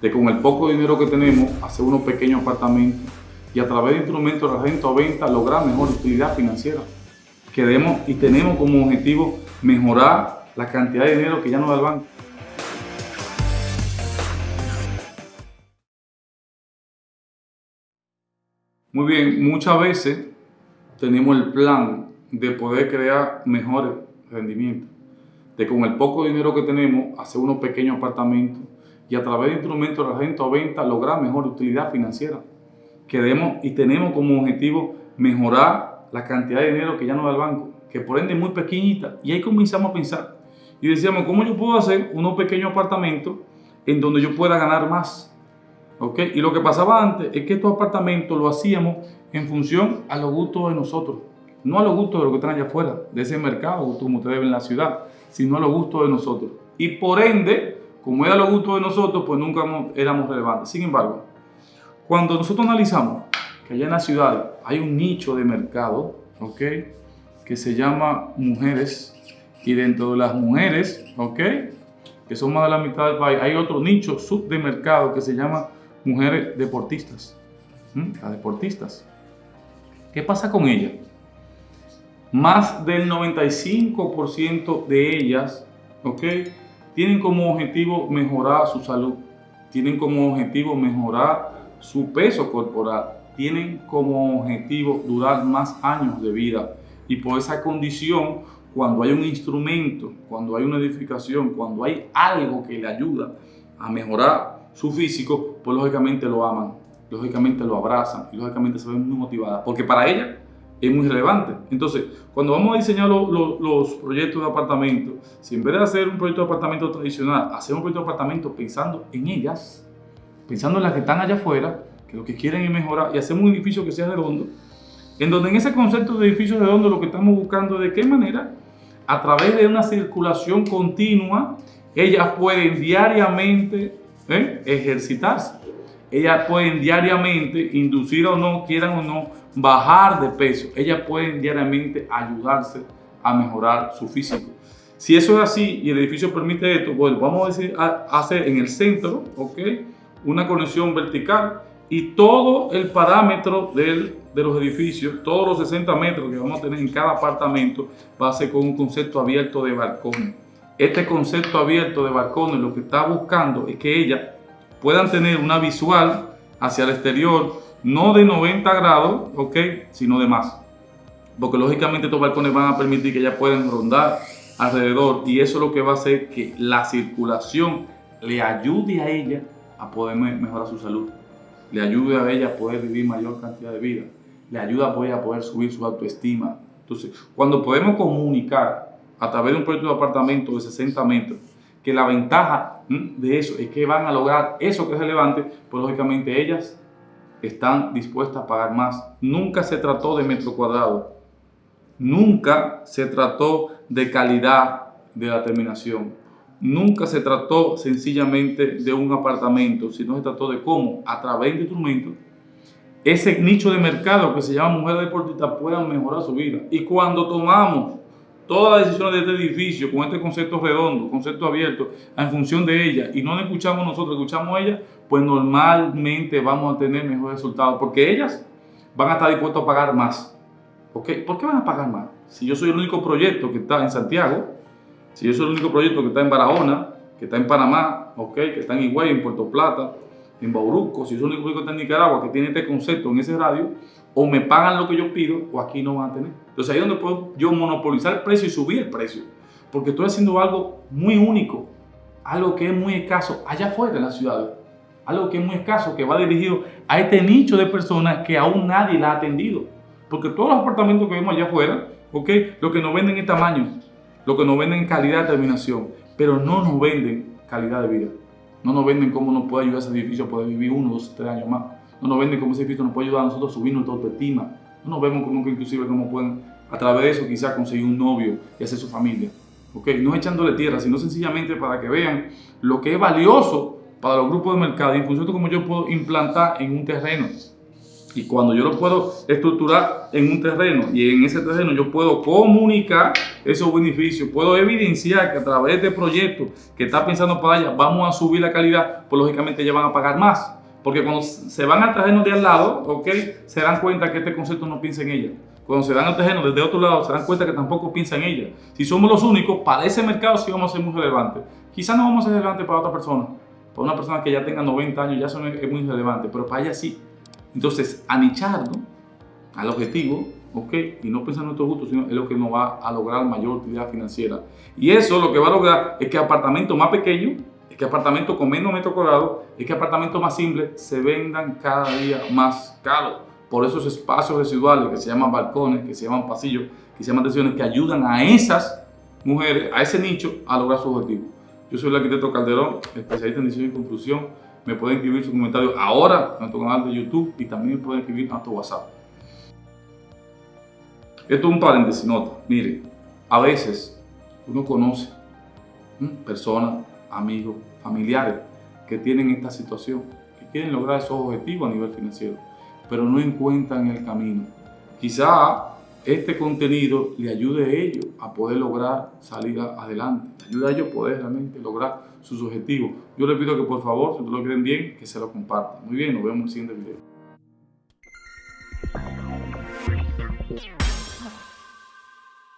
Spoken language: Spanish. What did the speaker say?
de con el poco dinero que tenemos hacer unos pequeños apartamentos y a través de instrumentos de renta o venta lograr mejor utilidad financiera. Queremos y tenemos como objetivo mejorar la cantidad de dinero que ya nos da el banco. Muy bien, muchas veces tenemos el plan de poder crear mejores rendimientos, de con el poco dinero que tenemos hacer unos pequeños apartamentos y a través de instrumentos de renta o venta lograr mejor utilidad financiera. Queremos y tenemos como objetivo mejorar la cantidad de dinero que ya nos da el banco, que por ende es muy pequeñita. Y ahí comenzamos a pensar y decíamos, ¿cómo yo puedo hacer unos pequeños apartamentos en donde yo pueda ganar más? Y lo que pasaba antes es que estos apartamentos lo hacíamos en función a los gustos de nosotros, no a los gustos de los que están allá afuera, de ese mercado, como ustedes ven en la ciudad, sino a los gustos de nosotros. Y por ende, como era los gustos de nosotros, pues nunca éramos relevantes. Sin embargo, cuando nosotros analizamos que allá en la ciudad hay un nicho de mercado, ¿ok? Que se llama mujeres, y dentro de las mujeres, ¿ok? Que son más de la mitad del país, hay otro nicho sub de mercado que se llama mujeres deportistas. Las deportistas. ¿Qué pasa con ellas? Más del 95% de ellas, ¿ok? Tienen como objetivo mejorar su salud. Tienen como objetivo mejorar su peso corporal. Tienen como objetivo durar más años de vida. Y por esa condición, cuando hay un instrumento, cuando hay una edificación, cuando hay algo que le ayuda a mejorar su físico, pues lógicamente lo aman, lógicamente lo abrazan y lógicamente se ven muy motivadas, porque para ella es muy relevante. Entonces, cuando vamos a diseñar los proyectos de apartamento, si en vez de hacer un proyecto de apartamento tradicional, hacer un proyecto de apartamento pensando en ellas, pensando en las que están allá afuera, que lo que quieren es mejorar, y hacemos un edificio que sea redondo, en donde en ese concepto de edificio redondo lo que estamos buscando es de qué manera, a través de una circulación continua, ellas pueden diariamente ¿eh? ejercitarse. Ellas pueden diariamente, inducir o no, quieran o no, bajar de peso. Ellas pueden diariamente ayudarse a mejorar su físico. Si eso es así y el edificio permite esto, bueno, vamos a, decir, hacer en el centro, ¿ok? Una conexión vertical y todo el parámetro del, de los edificios, todos los 60 metros que vamos a tener en cada apartamento, va a ser con un concepto abierto de balcón. Este concepto abierto de balcones lo que está buscando es que ellas puedan tener una visual hacia el exterior, no de 90 grados, ¿ok? Sino de más. Porque lógicamente estos balcones van a permitir que ellas puedan rondar alrededor y eso es lo que va a hacer que la circulación le ayude a ella a poder mejorar su salud, le ayude a ella a poder vivir mayor cantidad de vida, le ayuda a poder, a poder subir su autoestima. Entonces, cuando podemos comunicar a través de un proyecto de apartamento de 60 metros, que la ventaja de eso es que van a lograr eso que es relevante, pues lógicamente ellas están dispuestas a pagar más. Nunca se trató de metro cuadrado, nunca se trató de calidad de la terminación, nunca se trató sencillamente de un apartamento, sino se trató de cómo a través de instrumentos ese nicho de mercado que se llama mujer deportista puedan mejorar su vida. Y cuando tomamos todas las decisiones de este edificio con este concepto redondo, concepto abierto, en función de ella, y no la escuchamos nosotros, escuchamos a ella, pues normalmente vamos a tener mejores resultados, porque ellas van a estar dispuestas a pagar más. ¿Okay? ¿Por qué van a pagar más? Si yo soy el único proyecto que está en Santiago, si yo soy el único proyecto que está en Barahona, que está en Panamá, okay, que está en Higüey, en Puerto Plata, en Bauruco, si yo soy el único proyecto que está en Nicaragua, que tiene este concepto en ese radio, o me pagan lo que yo pido o aquí no van a tener. Entonces ahí es donde puedo yo monopolizar el precio y subir el precio. Porque estoy haciendo algo muy único, algo que es muy escaso allá afuera en la ciudad. Algo que es muy escaso, que va dirigido a este nicho de personas que aún nadie la ha atendido. Porque todos los apartamentos que vemos allá afuera, ¿ok? Lo que nos venden es tamaño, lo que nos venden es calidad de terminación, pero no nos venden calidad de vida. No nos venden cómo nos puede ayudar ese edificio a poder vivir uno, dos, tres años más no nos venden como ese edificio nos puede ayudar a nosotros a subir nuestra autoestima. No nos vemos como inclusive cómo pueden a través de eso quizás conseguir un novio y hacer su familia. ¿Okay? No echándole tierra, sino sencillamente para que vean lo que es valioso para los grupos de mercado en función de cómo yo puedo implantar en un terreno. Y cuando yo lo puedo estructurar en un terreno y en ese terreno yo puedo comunicar esos beneficios, puedo evidenciar que a través de proyectos que está pensando para allá vamos a subir la calidad, pues lógicamente ya van a pagar más. Porque cuando se van al terreno de al lado, ¿ok? Se dan cuenta que este concepto no piensa en ella. Cuando se dan al terreno desde otro lado, se dan cuenta que tampoco piensa en ella. Si somos los únicos, para ese mercado sí vamos a ser muy relevantes. Quizás no vamos a ser relevantes para otra persona. Para una persona que ya tenga 90 años ya eso es muy relevante, pero para ella sí. Entonces, anicharnos al objetivo, ¿ok? Y no pensar en nuestro gusto, sino es lo que nos va a lograr mayor utilidad financiera. Y eso lo que va a lograr es que apartamentos más pequeños, es que apartamentos con menos metros cuadrados, es que apartamentos más simples se vendan cada día más caros. Por esos espacios residuales que se llaman balcones, que se llaman pasillos, que se llaman tensiones, que ayudan a esas mujeres, a ese nicho, a lograr su objetivo. Yo soy el arquitecto Calderón, especialista en diseño y construcción me pueden escribir su comentario ahora en nuestro canal de YouTube y también me pueden escribir a nuestro WhatsApp. Esto es un paréntesis, nota. Mire, a veces uno conoce personas, amigos, familiares que tienen esta situación, que quieren lograr esos objetivos a nivel financiero, pero no encuentran el camino. Quizá este contenido le ayude a ellos a poder lograr salir adelante, le ayuda a ellos a poder realmente lograr sus objetivos. Yo les pido que por favor, si ustedes lo quieren bien, que se lo compartan. Muy bien, nos vemos en el siguiente video.